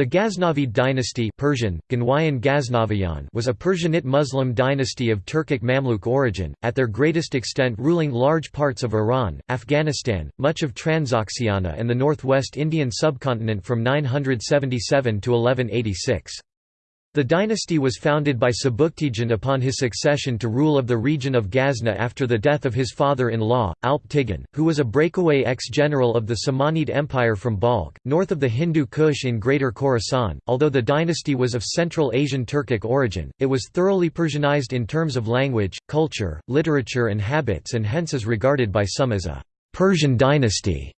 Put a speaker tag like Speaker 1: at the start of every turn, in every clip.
Speaker 1: The Ghaznavid dynasty Persian, was a Persianate Muslim dynasty of Turkic Mamluk origin, at their greatest extent ruling large parts of Iran, Afghanistan, much of Transoxiana and the northwest Indian subcontinent from 977 to 1186. The dynasty was founded by Sebuktigin upon his succession to rule of the region of Ghazna after the death of his father-in-law, Alp Tighan, who was a breakaway ex-general of the Samanid Empire from Balkh, north of the Hindu Kush in Greater Khorasan. Although the dynasty was of Central Asian Turkic origin, it was thoroughly Persianized in terms of language, culture, literature and habits and hence is regarded by some as a Persian dynasty.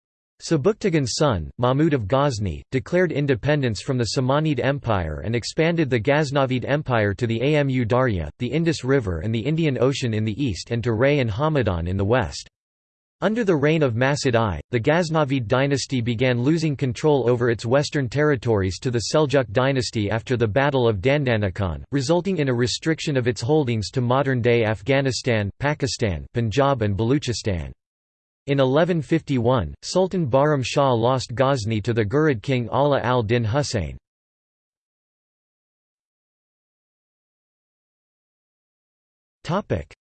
Speaker 1: Sebuktigin's son, Mahmud of Ghazni, declared independence from the Samanid Empire and expanded the Ghaznavid Empire to the Amu Darya, the Indus River and the Indian Ocean in the east and to Ray and Hamadan in the west. Under the reign of Masud I, the Ghaznavid dynasty began losing control over its western territories to the Seljuk dynasty after the Battle of Dandanakan, resulting in a restriction of its holdings to modern-day Afghanistan, Pakistan, Punjab and Baluchistan. In 1151, Sultan Bahram Shah lost Ghazni to the Ghurid king Ala al-Din Husayn.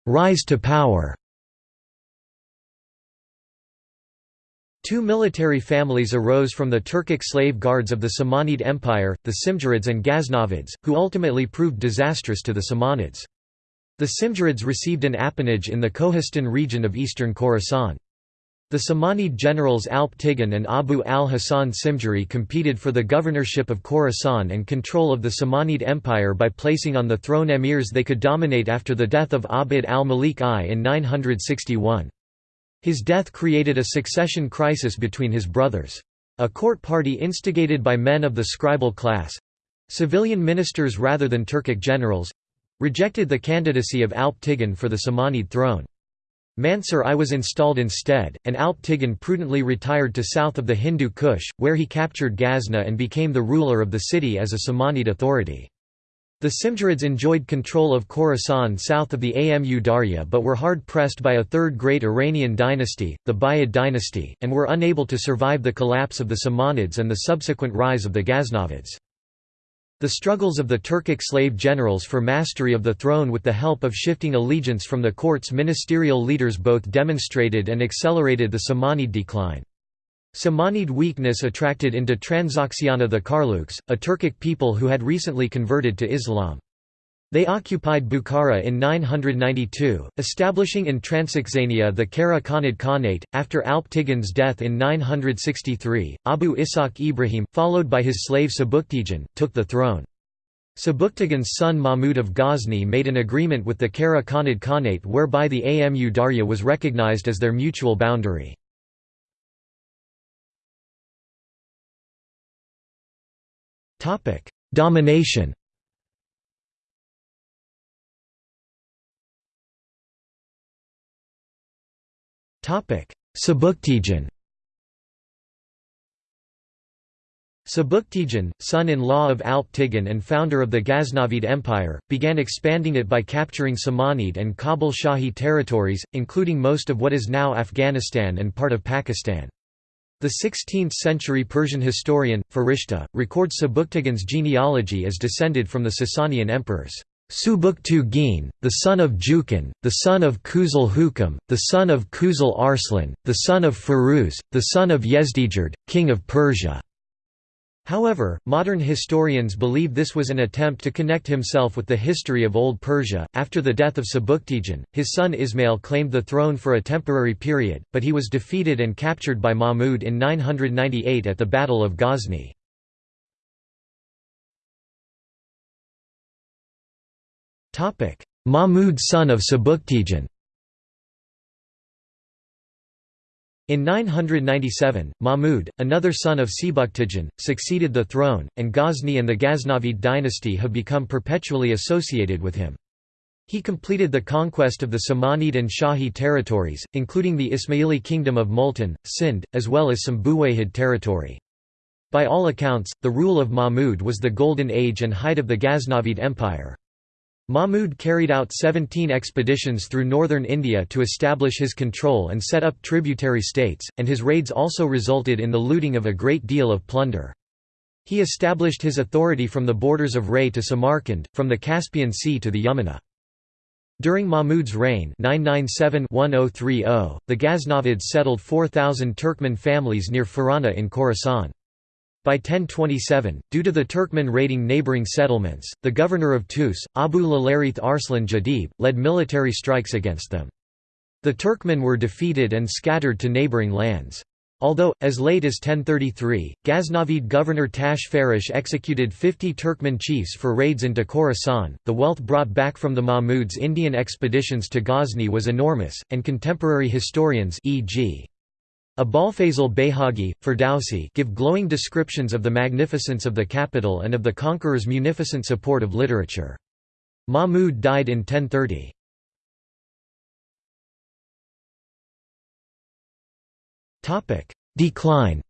Speaker 1: Rise to power Two military families arose from the Turkic slave guards of the Samanid Empire, the Simjurids and Ghaznavids, who ultimately proved disastrous to the Samanids. The Simjurids received an appanage in the Kohistan region of eastern Khorasan. The Samanid generals Alp Tighan and Abu al-Hasan Simjuri competed for the governorship of Khorasan and control of the Samanid Empire by placing on the throne emirs they could dominate after the death of Abd al-Malik I in 961. His death created a succession crisis between his brothers. A court party instigated by men of the scribal class—civilian ministers rather than Turkic generals—rejected the candidacy of Alp Tighan for the Samanid throne. Mansur I was installed instead, and Alp Tighan prudently retired to south of the Hindu Kush, where he captured Ghazna and became the ruler of the city as a Samanid authority. The Simjurids enjoyed control of Khorasan south of the Amu Darya but were hard-pressed by a third great Iranian dynasty, the Buyid dynasty, and were unable to survive the collapse of the Samanids and the subsequent rise of the Ghaznavids. The struggles of the Turkic slave generals for mastery of the throne with the help of shifting allegiance from the court's ministerial leaders both demonstrated and accelerated the Samanid decline. Samanid weakness attracted into Transoxiana the Karluks, a Turkic people who had recently converted to Islam. They occupied Bukhara in 992, establishing in Transoxania the Kara Khanid Khanate. After Alp Tighan's death in 963, Abu Ishaq Ibrahim, followed by his slave Sabuktigin, took the throne. Sebuktigin's son Mahmud of Ghazni made an agreement with the Kara Khanid Khanate whereby the Amu Darya was recognized as their mutual boundary. Domination Sebuktigin Sebuktigin, son-in-law of Alp Tighan and founder of the Ghaznavid Empire, began expanding it by capturing Samanid and Kabul Shahi territories, including most of what is now Afghanistan and part of Pakistan. The 16th-century Persian historian, Farishta, records Sebuktigin's genealogy as descended from the Sasanian emperors. Subuktu the son of Jukan, the son of Kuzul Hukam, the son of Kuzul Arslan, the son of Firuz, the son of Yezdijerd, king of Persia. However, modern historians believe this was an attempt to connect himself with the history of Old Persia. After the death of Sebuktigin, his son Ismail claimed the throne for a temporary period, but he was defeated and captured by Mahmud in 998 at the Battle of Ghazni. Mahmud son of Sebuktigin In 997, Mahmud, another son of Sebuktigin, succeeded the throne, and Ghazni and the Ghaznavid dynasty have become perpetually associated with him. He completed the conquest of the Samanid and Shahi territories, including the Ismaili kingdom of Multan, Sind, as well as some Buwayhid territory. By all accounts, the rule of Mahmud was the golden age and height of the Ghaznavid Empire. Mahmud carried out 17 expeditions through northern India to establish his control and set up tributary states, and his raids also resulted in the looting of a great deal of plunder. He established his authority from the borders of Ray to Samarkand, from the Caspian Sea to the Yamuna. During Mahmud's reign 997-1030, the Ghaznavids settled 4,000 Turkmen families near Farana in Khorasan. By 1027, due to the Turkmen raiding neighbouring settlements, the governor of Tus, Abu Lalarith Arslan Jadib, led military strikes against them. The Turkmen were defeated and scattered to neighbouring lands. Although, as late as 1033, Ghaznavid governor Tash Farish executed 50 Turkmen chiefs for raids into Khorasan, the wealth brought back from the Mahmuds' Indian expeditions to Ghazni was enormous, and contemporary historians e.g. Abolfazl Bayhaqi, Ferdowsi give glowing descriptions of the magnificence of the capital and of the conqueror's munificent support of literature. Mahmud died in 1030. Topic: Decline.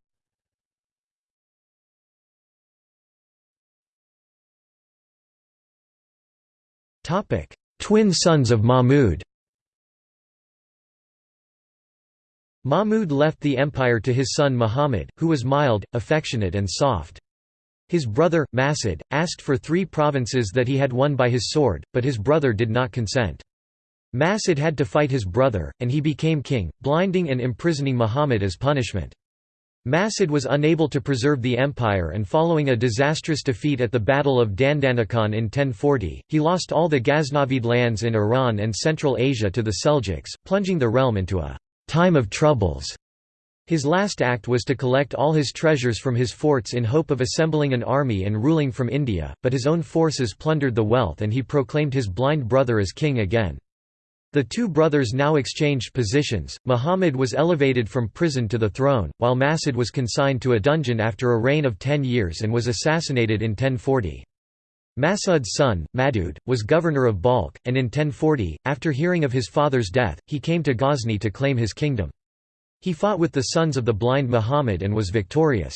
Speaker 1: Topic: Twin sons of Mahmud. Mahmud left the empire to his son Muhammad, who was mild, affectionate and soft. His brother, Masud, asked for three provinces that he had won by his sword, but his brother did not consent. Masud had to fight his brother, and he became king, blinding and imprisoning Muhammad as punishment. Masud was unable to preserve the empire and following a disastrous defeat at the Battle of Dandanakan in 1040, he lost all the Ghaznavid lands in Iran and Central Asia to the Seljuks, plunging the realm into a «time of troubles». His last act was to collect all his treasures from his forts in hope of assembling an army and ruling from India, but his own forces plundered the wealth and he proclaimed his blind brother as king again. The two brothers now exchanged positions. Muhammad was elevated from prison to the throne, while Masud was consigned to a dungeon after a reign of ten years and was assassinated in 1040. Masud's son, Mawdud, was governor of Balkh, and in 1040, after hearing of his father's death, he came to Ghazni to claim his kingdom. He fought with the sons of the blind Muhammad and was victorious.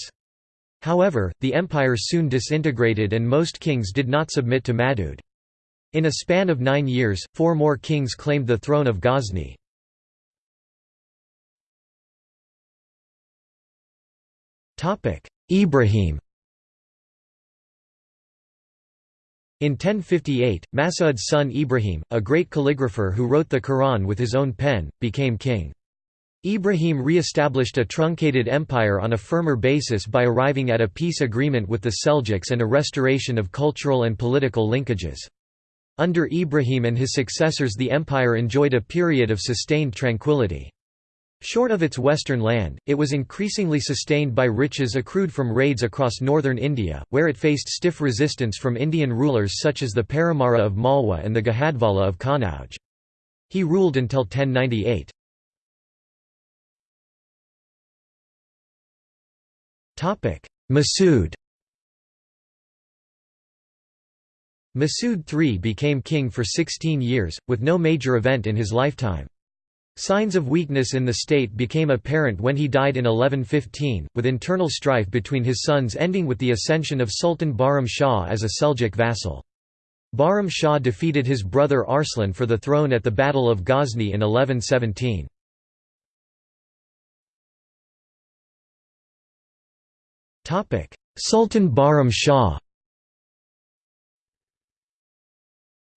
Speaker 1: However, the empire soon disintegrated and most kings did not submit to Mawdud. In a span of nine years, four more kings claimed the throne of Ghazni. Ibrahim In 1058, Masud's son Ibrahim, a great calligrapher who wrote the Quran with his own pen, became king. Ibrahim re-established a truncated empire on a firmer basis by arriving at a peace agreement with the Seljuks and a restoration of cultural and political linkages. Under Ibrahim and his successors the empire enjoyed a period of sustained tranquility. Short of its western land, it was increasingly sustained by riches accrued from raids across northern India, where it faced stiff resistance from Indian rulers such as the Paramara of Malwa and the Gahadavala of Kannauj. He ruled until 1098. Masud Masud III became king for 16 years, with no major event in his lifetime. Signs of weakness in the state became apparent when he died in 1115, with internal strife between his sons ending with the ascension of Sultan Bahram Shah as a Seljuk vassal. Bahram Shah defeated his brother Arslan for the throne at the Battle of Ghazni in 1117. Sultan Bahram Shah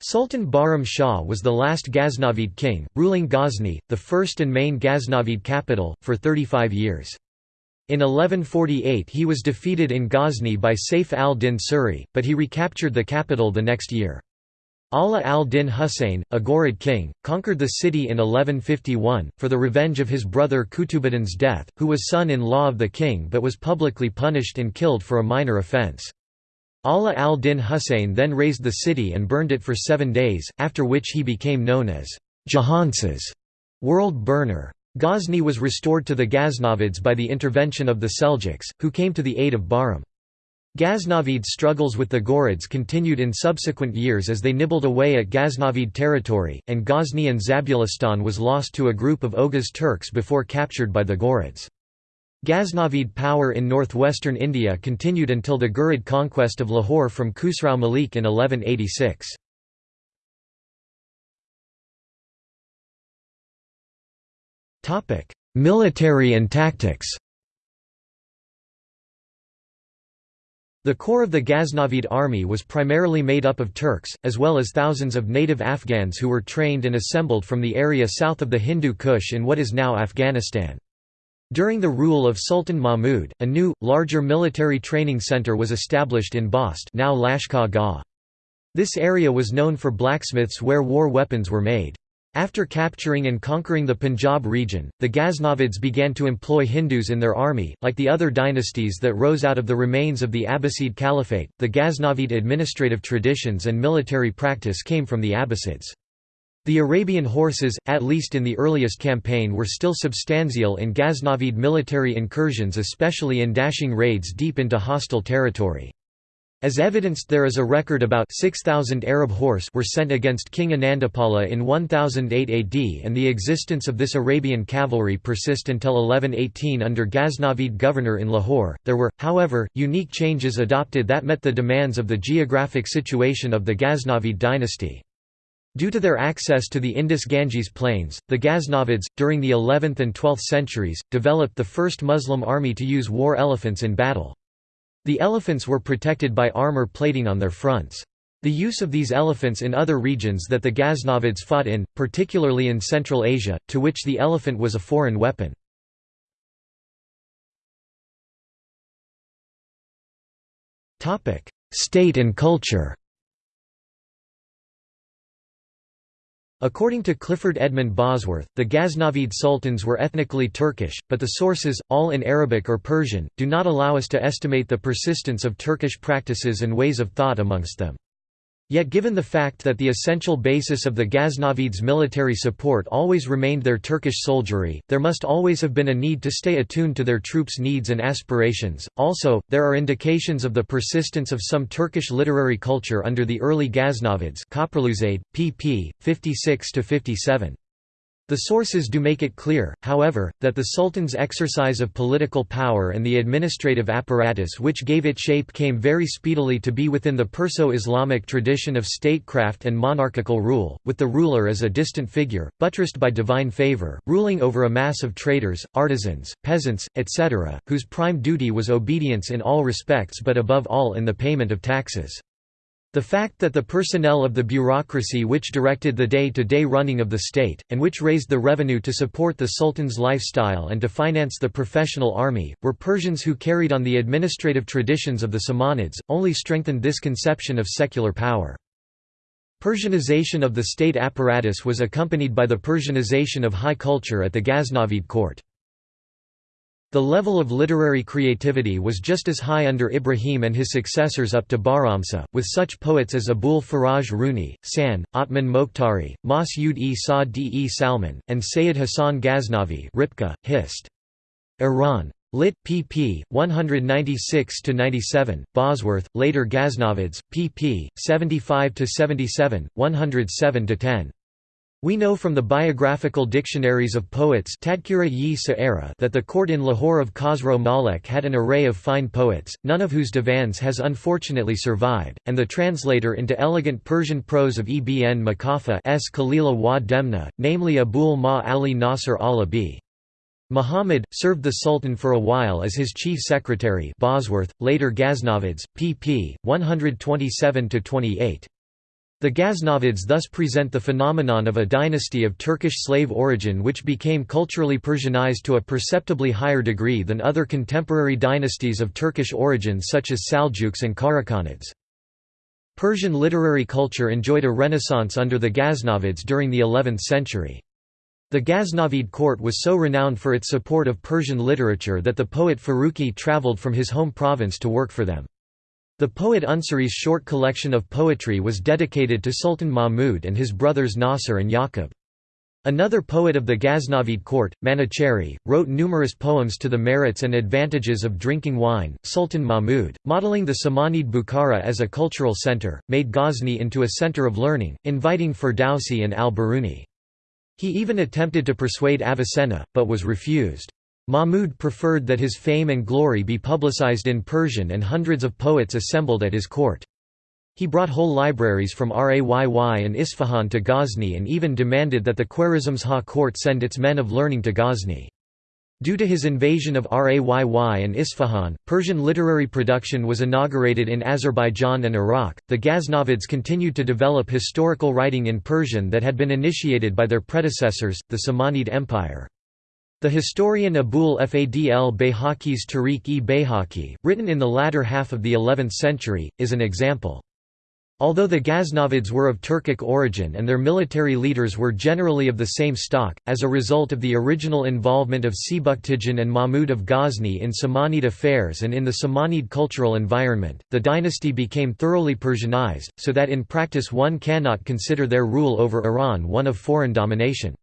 Speaker 1: Sultan Bahram Shah was the last Ghaznavid king, ruling Ghazni, the first and main Ghaznavid capital, for 35 years. In 1148 he was defeated in Ghazni by Saif al-Din Suri, but he recaptured the capital the next year. Ala al-Din Husayn, a Ghurid king, conquered the city in 1151, for the revenge of his brother Kutubuddin's death, who was son-in-law of the king but was publicly punished and killed for a minor offence. Ala al-Din Husayn then razed the city and burned it for seven days, after which he became known as Jahansuz world burner. Ghazni was restored to the Ghaznavids by the intervention of the Seljuks, who came to the aid of Bahram. Ghaznavid's struggles with the Ghurids continued in subsequent years as they nibbled away at Ghaznavid territory, and Ghazni and Zabulistan was lost to a group of Oghuz Turks before captured by the Ghurids. Ghaznavid power in northwestern India continued until the Ghurid conquest of Lahore from Khusrau Malik in 1186. Military and tactics The core of the Ghaznavid army was primarily made up of Turks, as well as thousands of native Afghans who were trained and assembled from the area south of the Hindu Kush in what is now Afghanistan. During the rule of Sultan Mahmud, a new, larger military training center was established in Bast now Lashkar Gah. This area was known for blacksmiths where war weapons were made. After capturing and conquering the Punjab region, the Ghaznavids began to employ Hindus in their army. Like the other dynasties that rose out of the remains of the Abbasid Caliphate, the Ghaznavid administrative traditions and military practice came from the Abbasids. The Arabian horses, at least in the earliest campaign were still substantial in Ghaznavid military incursions especially in dashing raids deep into hostile territory. As evidenced there is a record about 6,000 Arab horse were sent against King Anandapala in 1008 AD and the existence of this Arabian cavalry persist until 1118 under Ghaznavid governor in Lahore. There were, however, unique changes adopted that met the demands of the geographic situation of the Ghaznavid dynasty. Due to their access to the Indus-Ganges plains, the Ghaznavids, during the 11th and 12th centuries, developed the first Muslim army to use war elephants in battle. The elephants were protected by armor plating on their fronts. The use of these elephants in other regions that the Ghaznavids fought in, particularly in Central Asia, to which the elephant was a foreign weapon. State and culture According to Clifford Edmund Bosworth, the Ghaznavid sultans were ethnically Turkish, but the sources, all in Arabic or Persian, do not allow us to estimate the persistence of Turkish practices and ways of thought amongst them. Yet given the fact that the essential basis of the Ghaznavids' military support always remained their Turkish soldiery, there must always have been a need to stay attuned to their troops' needs and aspirations. Also, there are indications of the persistence of some Turkish literary culture under the early Ghaznavids pp. 56–57. The sources do make it clear, however, that the Sultan's exercise of political power and the administrative apparatus which gave it shape came very speedily to be within the Perso-Islamic tradition of statecraft and monarchical rule, with the ruler as a distant figure, buttressed by divine favor, ruling over a mass of traders, artisans, peasants, etc., whose prime duty was obedience in all respects but above all in the payment of taxes. The fact that the personnel of the bureaucracy which directed the day-to-day -day running of the state, and which raised the revenue to support the sultan's lifestyle and to finance the professional army, were Persians who carried on the administrative traditions of the Samanids, only strengthened this conception of secular power. Persianization of the state apparatus was accompanied by the Persianization of high culture at the Ghaznavid court. The level of literary creativity was just as high under Ibrahim and his successors up to Bahram Shah, with such poets as Abul Faraj Runi, San, Othman Mokhtari, Mas'ud-e Sa'd-e Salman, and Sayyid Hassan Ghaznavi Ripka, Hist. Iran. Lit. pp. 196–97, Bosworth, later Ghaznavids, pp. 75–77, 107–10. We know from the biographical dictionaries of poets that the court in Lahore of Khosrow Malek had an array of fine poets, none of whose divans has unfortunately survived, and the translator into elegant Persian prose of Ibn Muqaffa Kalila wa Demna, namely Abul Ma Ali Nasr al-Abi. Muhammad, served the Sultan for a while as his chief secretary Bosworth, later Ghaznavids, pp. 127–28. The Ghaznavids thus present the phenomenon of a dynasty of Turkish slave origin which became culturally Persianized to a perceptibly higher degree than other contemporary dynasties of Turkish origin such as Saljuks and Karakhanids. Persian literary culture enjoyed a renaissance under the Ghaznavids during the 11th century. The Ghaznavid court was so renowned for its support of Persian literature that the poet Farrukhi travelled from his home province to work for them. The poet Unsuri's short collection of poetry was dedicated to Sultan Mahmud and his brothers Nasser and Yaqub. Another poet of the Ghaznavid court, Manuchehri, wrote numerous poems to the merits and advantages of drinking wine. Sultan Mahmud, modeling the Samanid Bukhara as a cultural center, made Ghazni into a center of learning, inviting Ferdowsi and al-Biruni. He even attempted to persuade Avicenna, but was refused. Mahmud preferred that his fame and glory be publicized in Persian and hundreds of poets assembled at his court. He brought whole libraries from Rayy and Isfahan to Ghazni and even demanded that the Khwarezmshah court send its men of learning to Ghazni. Due to his invasion of Rayy and Isfahan, Persian literary production was inaugurated in Azerbaijan and Iraq. The Ghaznavids continued to develop historical writing in Persian that had been initiated by their predecessors, the Samanid Empire. The historian Abul Fadl Bayhaqi's Tarikh-e-Bayhaqi, written in the latter half of the 11th century, is an example. Although the Ghaznavids were of Turkic origin and their military leaders were generally of the same stock, as a result of the original involvement of Sebuktigin and Mahmud of Ghazni in Samanid affairs and in the Samanid cultural environment, the dynasty became thoroughly Persianized, so that in practice one cannot consider their rule over Iran one of foreign domination.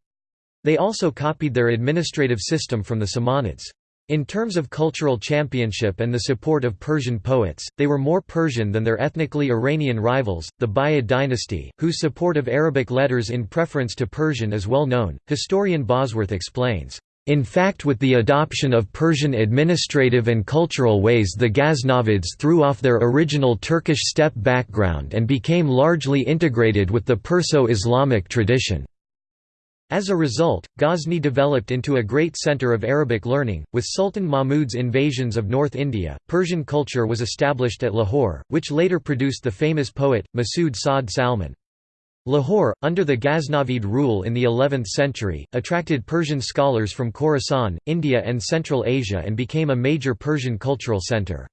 Speaker 1: They also copied their administrative system from the Samanids. In terms of cultural championship and the support of Persian poets, they were more Persian than their ethnically Iranian rivals, the Buyid dynasty, whose support of Arabic letters in preference to Persian is well known. Historian Bosworth explains, in fact with the adoption of Persian administrative and cultural ways the Ghaznavids threw off their original Turkish steppe background and became largely integrated with the Perso-Islamic tradition. As a result, Ghazni developed into a great center of Arabic learning. With Sultan Mahmud's invasions of North India, Persian culture was established at Lahore, which later produced the famous poet, Masood Saad Salman. Lahore, under the Ghaznavid rule in the 11th century, attracted Persian scholars from Khorasan, India and Central Asia and became a major Persian cultural center.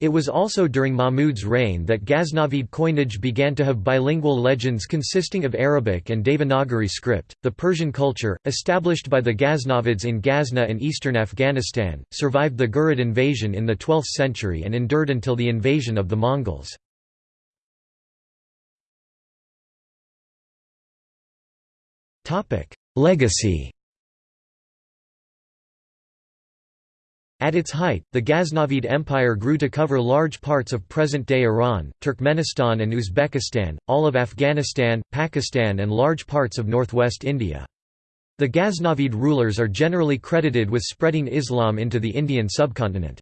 Speaker 1: It was also during Mahmud's reign that Ghaznavid coinage began to have bilingual legends consisting of Arabic and Devanagari script. The Persian culture, established by the Ghaznavids in Ghazna and eastern Afghanistan, survived the Ghurid invasion in the 12th century and endured until the invasion of the Mongols. Legacy At its height, the Ghaznavid Empire grew to cover large parts of present-day Iran, Turkmenistan and Uzbekistan, all of Afghanistan, Pakistan and large parts of northwest India. The Ghaznavid rulers are generally credited with spreading Islam into the Indian subcontinent.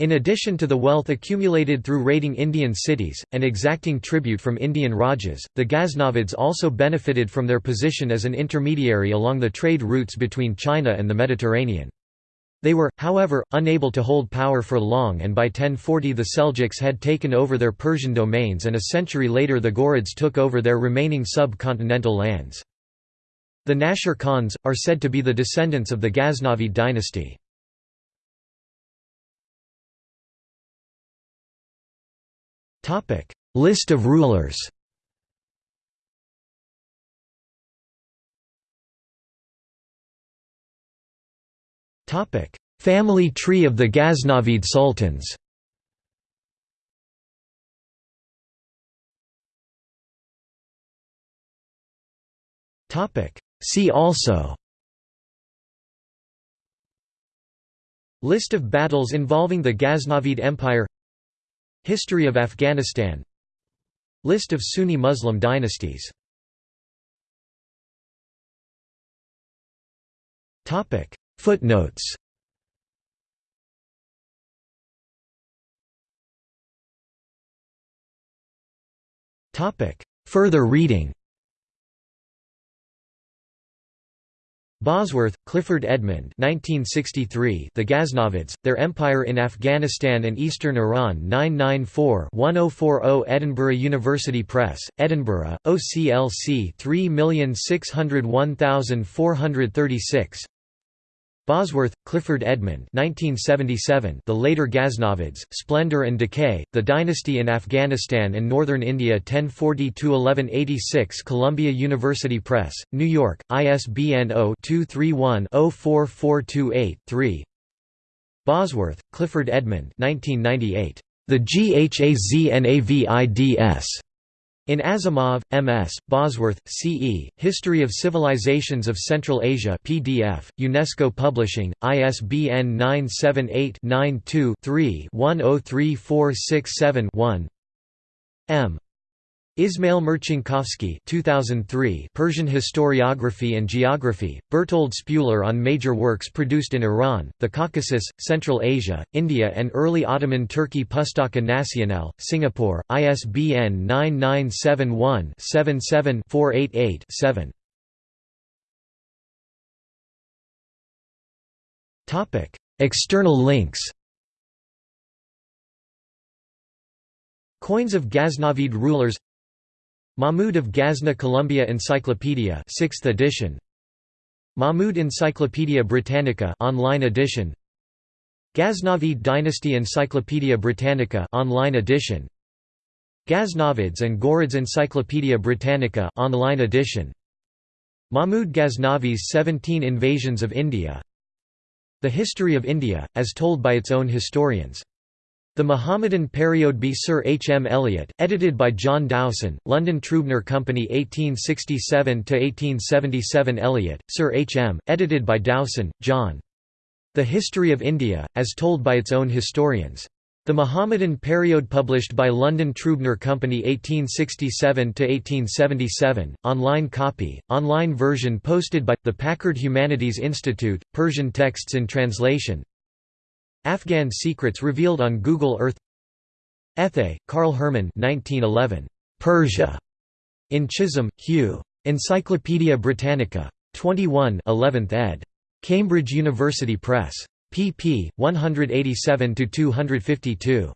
Speaker 1: In addition to the wealth accumulated through raiding Indian cities, and exacting tribute from Indian Rajas, the Ghaznavids also benefited from their position as an intermediary along the trade routes between China and the Mediterranean. They were, however, unable to hold power for long and by 1040 the Seljuks had taken over their Persian domains and a century later the Ghurids took over their remaining sub-continental lands. The Nashir Khans, are said to be the descendants of the Ghaznavid dynasty. List of rulers Family tree of the Ghaznavid sultans. See also. List of battles involving the Ghaznavid Empire. History of Afghanistan. List of Sunni Muslim dynasties Footnotes. Further reading. Bosworth, Clifford Edmund 1963, The Ghaznavids, Their Empire in Afghanistan and Eastern Iran 994-1040 Edinburgh University Press, Edinburgh, OCLC 3601436 Bosworth, Clifford Edmund 1977, The Later Ghaznavids, Splendor and Decay, The Dynasty in Afghanistan and Northern India 1040–1186 Columbia University Press, New York, ISBN 0-231-04428-3 Bosworth, Clifford Edmund 1998, The Ghaznavids in Asimov, M.S., Bosworth, C.E., History of Civilizations of Central Asia PDF, UNESCO Publishing, ISBN 978-92-3-103467-1 M. Ismail Marcinkowski 2003 Persian Historiography and Geography, Bertold Spuler on major works produced in Iran, the Caucasus, Central Asia, India and early Ottoman Turkey Pustaka Nasional, Singapore, ISBN 9971 77 488 7 External links. Coins of Ghaznavid rulers Mahmud of Ghazna Columbia Encyclopedia 6th edition. Mahmud Encyclopedia Britannica online edition. Ghaznavid Dynasty Encyclopedia Britannica online edition. Ghaznavids and Ghurids Encyclopedia Britannica online edition. Mahmud Ghaznavi's 17 Invasions of India. The History of India, as told by its own historians the Mohammedan Period B. Sir H. M. Elliot, edited by John Dowson, London Trubner Company 1867–1877 Elliot, Sir H. M., edited by Dowson, John. The History of India, as told by its own historians. The Mohammedan Period published by London Trubner Company 1867–1877, online copy, online version posted by, the Packard Humanities Institute, Persian texts in translation Afghan Secrets Revealed on Google Earth Ethe, Carl Herman 1911. Persia. In Chisholm, Hugh. Encyclopædia Britannica. 21 11th ed. Cambridge University Press. pp. 187–252.